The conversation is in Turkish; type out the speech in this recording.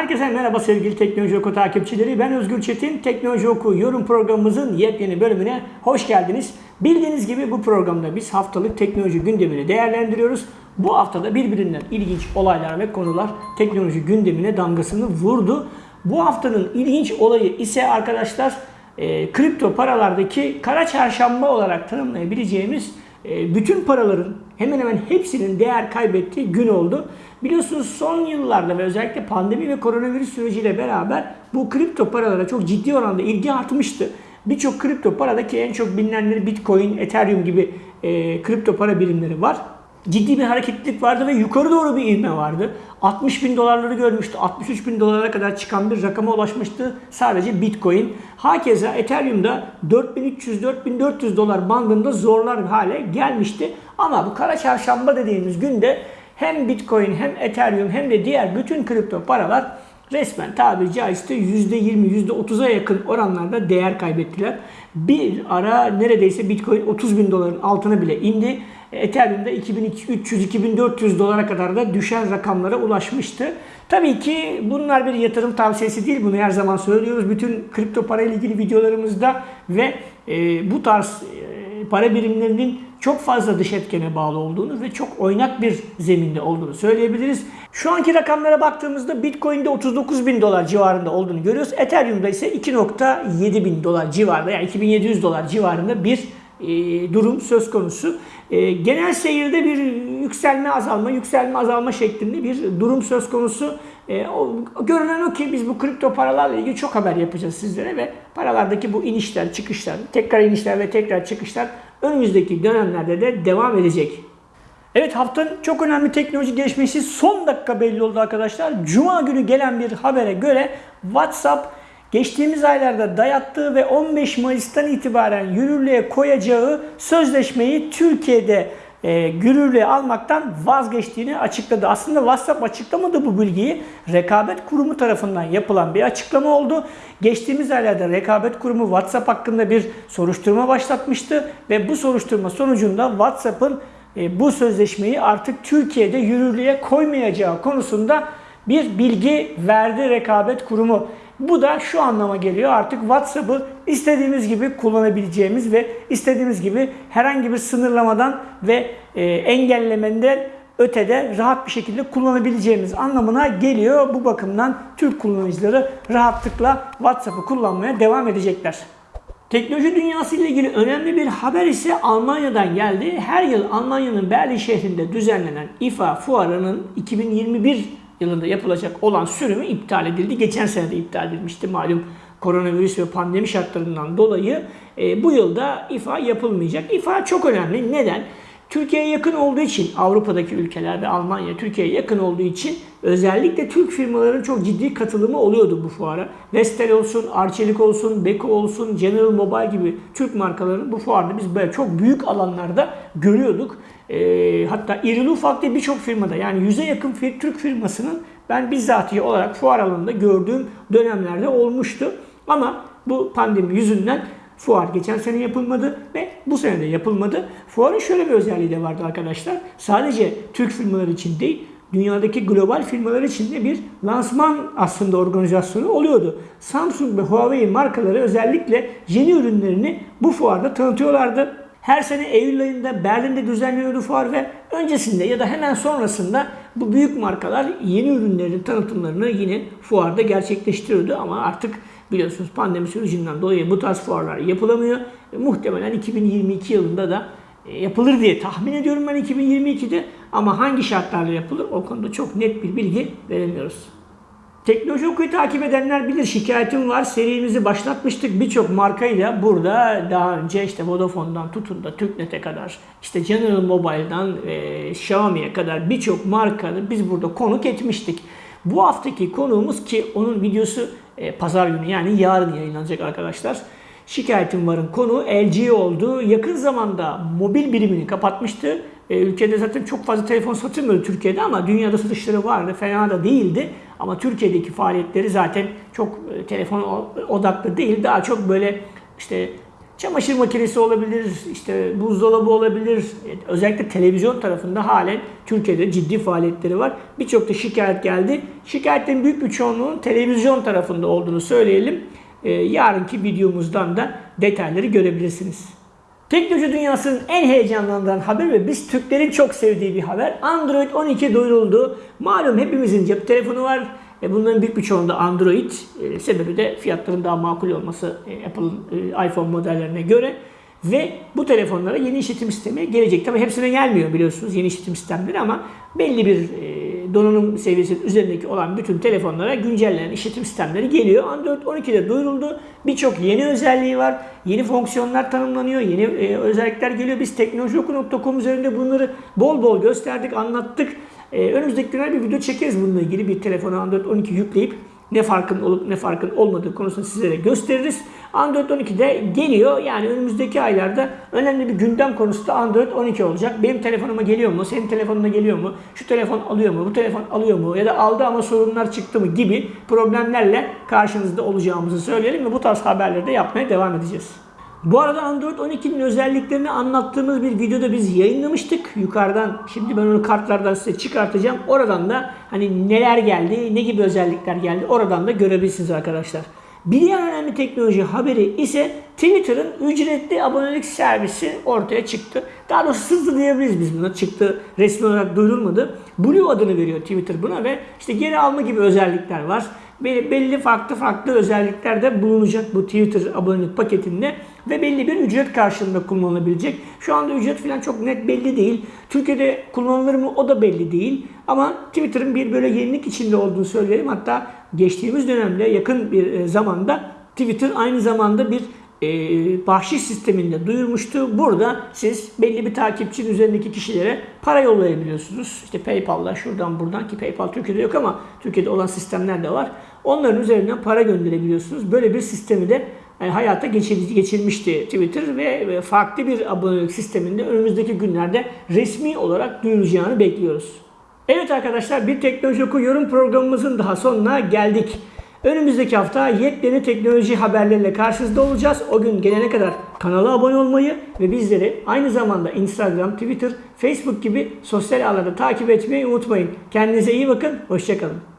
Herkese merhaba sevgili Teknoloji Oku takipçileri. Ben Özgür Çetin. Teknoloji Oku yorum programımızın yepyeni bölümüne hoş geldiniz. Bildiğiniz gibi bu programda biz haftalık teknoloji gündemini değerlendiriyoruz. Bu haftada birbirinden ilginç olaylar ve konular teknoloji gündemine damgasını vurdu. Bu haftanın ilginç olayı ise arkadaşlar e, kripto paralardaki kara çarşamba olarak tanımlayabileceğimiz bütün paraların hemen hemen hepsinin değer kaybettiği gün oldu. Biliyorsunuz son yıllarda ve özellikle pandemi ve koronavirüs süreciyle beraber bu kripto paralara çok ciddi oranda ilgi artmıştı. Birçok kripto paradaki en çok bilinenleri Bitcoin, Ethereum gibi e, kripto para birimleri var ciddi bir hareketlilik vardı ve yukarı doğru bir ivme vardı. 60 bin dolarları görmüştü. 63 bin dolara kadar çıkan bir rakama ulaşmıştı sadece Bitcoin. Hakeza Ethereum'da 4300-4400 dolar bandında zorlar hale gelmişti. Ama bu kara çarşamba dediğimiz günde hem Bitcoin hem Ethereum hem de diğer bütün kripto paralar resmen tabiri caizse %20, %30'a yakın oranlarda değer kaybettiler. Bir ara neredeyse Bitcoin 30 bin doların altına bile indi. Ethereum'da 2300-2400 dolara kadar da düşen rakamlara ulaşmıştı. Tabii ki bunlar bir yatırım tavsiyesi değil. Bunu her zaman söylüyoruz. Bütün kripto para ile ilgili videolarımızda ve e, bu tarz e, para birimlerinin çok fazla dış etkene bağlı olduğunu ve çok oynak bir zeminde olduğunu söyleyebiliriz. Şu anki rakamlara baktığımızda Bitcoin'de 39 bin dolar civarında olduğunu görüyoruz. Ethereum'da ise 2.7 bin dolar civarında yani 2700 dolar civarında bir durum söz konusu. E, genel seyirde bir yükselme azalma, yükselme azalma şeklinde bir durum söz konusu. E, görünen o ki biz bu kripto paralarla ilgili çok haber yapacağız sizlere ve paralardaki bu inişler, çıkışlar, tekrar inişler ve tekrar çıkışlar önümüzdeki dönemlerde de devam edecek. Evet haftanın çok önemli teknoloji gelişmesi son dakika belli oldu arkadaşlar. Cuma günü gelen bir habere göre WhatsApp geçtiğimiz aylarda dayattığı ve 15 Mayıs'tan itibaren yürürlüğe koyacağı sözleşmeyi Türkiye'de e, yürürlüğe almaktan vazgeçtiğini açıkladı. Aslında WhatsApp açıklamadı bu bilgiyi. Rekabet Kurumu tarafından yapılan bir açıklama oldu. Geçtiğimiz aylarda Rekabet Kurumu WhatsApp hakkında bir soruşturma başlatmıştı ve bu soruşturma sonucunda WhatsApp'ın e, bu sözleşmeyi artık Türkiye'de yürürlüğe koymayacağı konusunda bir bilgi verdi Rekabet Kurumu. Bu da şu anlama geliyor artık WhatsApp'ı istediğimiz gibi kullanabileceğimiz ve istediğimiz gibi herhangi bir sınırlamadan ve e, engellemenden ötede rahat bir şekilde kullanabileceğimiz anlamına geliyor. Bu bakımdan Türk kullanıcıları rahatlıkla WhatsApp'ı kullanmaya devam edecekler. Teknoloji dünyası ile ilgili önemli bir haber ise Almanya'dan geldi. Her yıl Almanya'nın Berlin şehrinde düzenlenen IFA fuarının 2021 yılında yapılacak olan sürümü iptal edildi. Geçen sene de iptal edilmişti malum koronavirüs ve pandemi şartlarından dolayı. E, bu yılda IFA yapılmayacak. IFA çok önemli. Neden? Türkiye'ye yakın olduğu için Avrupa'daki ülkeler ve Almanya Türkiye'ye yakın olduğu için özellikle Türk firmaların çok ciddi katılımı oluyordu bu fuara. Vestel olsun, Arçelik olsun, Beko olsun, General Mobile gibi Türk markalarını bu fuarda biz böyle çok büyük alanlarda görüyorduk. E, hatta irili ufaklı birçok firmada yani yüze yakın fir, Türk firmasının ben bizzatihi olarak fuar alanında gördüğüm dönemlerde olmuştu. Ama bu pandemi yüzünden fuar geçen sene yapılmadı ve bu sene de yapılmadı. Fuarın şöyle bir özelliği de vardı arkadaşlar. Sadece Türk firmaları için değil, dünyadaki global firmalar için de bir lansman aslında organizasyonu oluyordu. Samsung ve Huawei markaları özellikle yeni ürünlerini bu fuarda tanıtıyorlardı. Her sene Eylül ayında Berlin'de düzenleniyordu fuar ve öncesinde ya da hemen sonrasında bu büyük markalar yeni ürünlerin tanıtımlarını yine fuarda gerçekleştiriyordu ama artık biliyorsunuz pandemi sürecinden dolayı bu tarz fuarlar yapılamıyor. E, muhtemelen 2022 yılında da e, yapılır diye tahmin ediyorum ben 2022'de ama hangi şartlarla yapılır o konuda çok net bir bilgi veremiyoruz. Teknoloji okuyu takip edenler bilir şikayetim var. Serimizi başlatmıştık birçok markayla. Burada daha önce işte Vodafone'dan tutun da TürkNet'e kadar işte General Mobile'dan e, Xiaomi'ye kadar birçok markanı biz burada konuk etmiştik. Bu haftaki konuğumuz ki onun videosu e, pazar günü yani yarın yayınlanacak arkadaşlar. Şikayetim varın konu LG oldu. Yakın zamanda mobil birimini kapatmıştı. E, ülkede zaten çok fazla telefon satılmıyor Türkiye'de ama dünyada satışları vardı. Fena da değildi. Ama Türkiye'deki faaliyetleri zaten çok e, telefon odaklı değil. Daha çok böyle işte Çamaşır makinesi olabilir, işte buzdolabı olabilir. E, Özellikle televizyon tarafında halen Türkiye'de ciddi faaliyetleri var. Birçok da şikayet geldi. Şikayetlerin büyük bir çoğunluğunun televizyon tarafında olduğunu söyleyelim. E, yarınki videomuzdan da detayları görebilirsiniz. Teknoloji dünyasının en heyecanlandıran haber ve biz Türklerin çok sevdiği bir haber. Android 12 duyuruldu. Malum hepimizin cep telefonu var. E bunların büyük bir çoğunda Android. E, sebebi de fiyatların daha makul olması e, Apple'ın e, iPhone modellerine göre. Ve bu telefonlara yeni işletim sistemi gelecek. Tabi hepsine gelmiyor biliyorsunuz yeni işletim sistemleri ama belli bir e, donanım seviyesinin üzerindeki olan bütün telefonlara güncellenen işletim sistemleri geliyor. Android 12'de duyuruldu. Birçok yeni özelliği var. Yeni fonksiyonlar tanımlanıyor. Yeni e, özellikler geliyor. Biz teknolojioku.com üzerinde bunları bol bol gösterdik, anlattık. E, önümüzdeki günler bir video çekeriz bununla ilgili. Bir telefona Android 12 yükleyip ne farkın olup ne farkın olmadığı konusunu sizlere gösteririz. Android 12 de geliyor. Yani önümüzdeki aylarda önemli bir gündem konusu da Android 12 olacak. Benim telefonuma geliyor mu? Senin telefonuna geliyor mu? Şu telefon alıyor mu? Bu telefon alıyor mu? Ya da aldı ama sorunlar çıktı mı? Gibi problemlerle karşınızda olacağımızı söyleyelim ve bu tarz haberleri de yapmaya devam edeceğiz. Bu arada Android 12'nin özelliklerini anlattığımız bir videoda biz yayınlamıştık. Yukarıdan şimdi ben onu kartlardan size çıkartacağım. Oradan da hani neler geldi, ne gibi özellikler geldi oradan da görebilirsiniz arkadaşlar. Bir diğer önemli teknoloji haberi ise Twitter'ın ücretli abonelik servisi ortaya çıktı. Daha doğrusu sızdı diyebiliriz biz buna. Çıktı resmi olarak duyurulmadı. Blue adını veriyor Twitter buna ve işte geri alma gibi özellikler var. Belli farklı farklı özellikler de bulunacak bu Twitter abonelik paketinde ve belli bir ücret karşılığında kullanılabilecek. Şu anda ücret falan çok net belli değil. Türkiye'de kullanılır mı o da belli değil. Ama Twitter'ın bir böyle yenilik içinde olduğunu söyleyelim. Hatta geçtiğimiz dönemde yakın bir e, zamanda Twitter aynı zamanda bir e, bahşiş sisteminde duyurmuştu. Burada siz belli bir takipçinin üzerindeki kişilere para yollayabiliyorsunuz. İşte PayPal'la şuradan buradan ki PayPal Türkiye'de yok ama Türkiye'de olan sistemler de var. Onların üzerinden para gönderebiliyorsunuz. Böyle bir sistemi de e, hayata geçir, geçirmişti Twitter ve farklı bir abonelik sisteminde önümüzdeki günlerde resmi olarak duyuracağını bekliyoruz. Evet arkadaşlar bir Teknoloji Oku yorum programımızın daha sonuna geldik. Önümüzdeki hafta yepyeni teknoloji haberleriyle karşınızda olacağız. O gün gelene kadar kanala abone olmayı ve bizleri aynı zamanda Instagram, Twitter, Facebook gibi sosyal ağlarda takip etmeyi unutmayın. Kendinize iyi bakın, hoşçakalın.